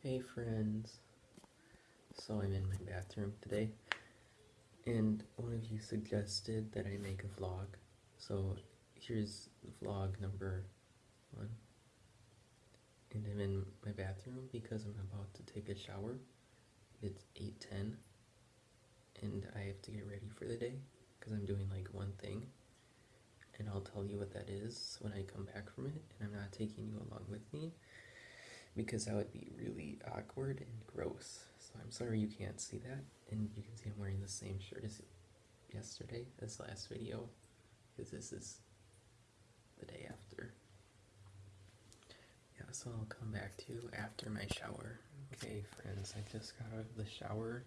Hey friends. So I'm in my bathroom today and one of you suggested that I make a vlog. So here's vlog number one. And I'm in my bathroom because I'm about to take a shower. It's 8.10 and I have to get ready for the day because I'm doing like one thing and I'll tell you what that is when I come back from it and I'm not taking you along with me because that would be really awkward and gross. So I'm sorry you can't see that. And you can see I'm wearing the same shirt as yesterday, this last video, because this is the day after. Yeah, so I'll come back to you after my shower. Okay, friends, I just got out of the shower.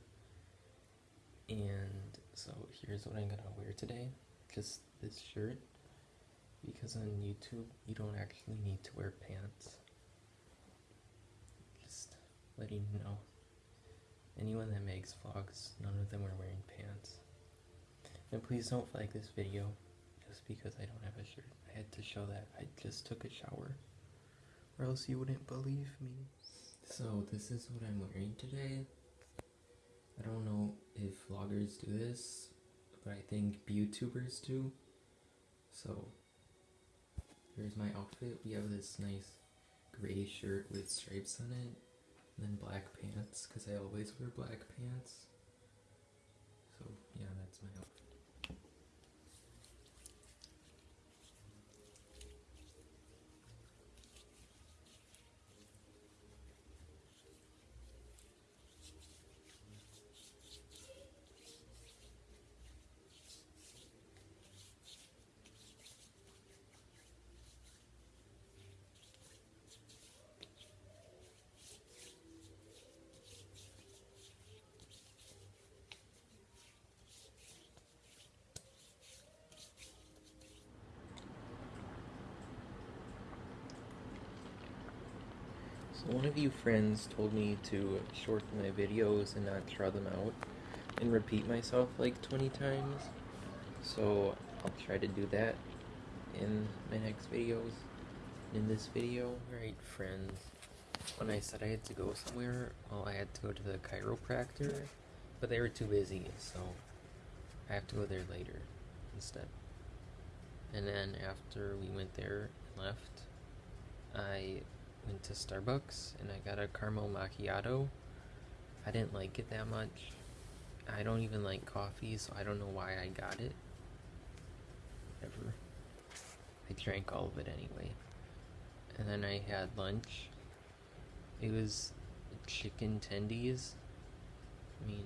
And so here's what I'm gonna wear today. Just this shirt. Because on YouTube, you don't actually need to wear pants letting you know. Anyone that makes vlogs, none of them are wearing pants. And please don't like this video just because I don't have a shirt. I had to show that I just took a shower or else you wouldn't believe me. So this is what I'm wearing today. I don't know if vloggers do this, but I think YouTubers do. So here's my outfit. We have this nice gray shirt with stripes on it then black pants, because I always wear black pants. So yeah, that's my outfit. So one of you friends told me to shorten my videos and not draw them out and repeat myself like 20 times. So I'll try to do that in my next videos. In this video, right friends, when I said I had to go somewhere, well I had to go to the chiropractor, but they were too busy, so I have to go there later instead. And then after we went there and left, I went to Starbucks and I got a caramel macchiato. I didn't like it that much. I don't even like coffee, so I don't know why I got it. Whatever. I drank all of it anyway. And then I had lunch. It was chicken tendies. I mean,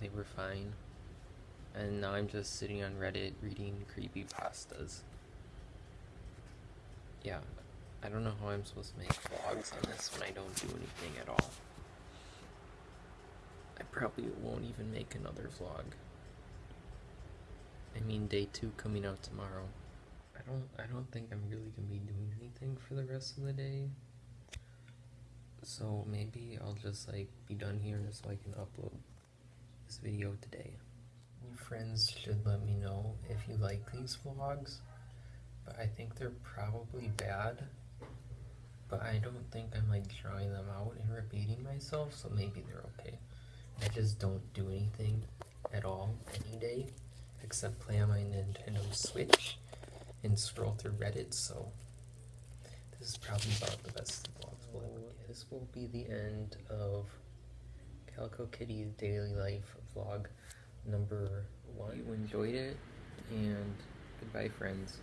they were fine. And now I'm just sitting on Reddit reading creepy pastas. Yeah, I don't know how I'm supposed to make vlogs on this when I don't do anything at all. I probably won't even make another vlog. I mean day two coming out tomorrow. I don't I don't think I'm really gonna be doing anything for the rest of the day. So maybe I'll just like be done here so I can upload this video today. You friends should let me know if you like these vlogs, but I think they're probably bad but I don't think I'm like drawing them out and repeating myself, so maybe they're okay. I just don't do anything at all any day except play on my Nintendo Switch and scroll through Reddit, so this is probably about the best get. This will be the end of Calico Kitty's daily life vlog number one. You enjoyed it, and goodbye friends.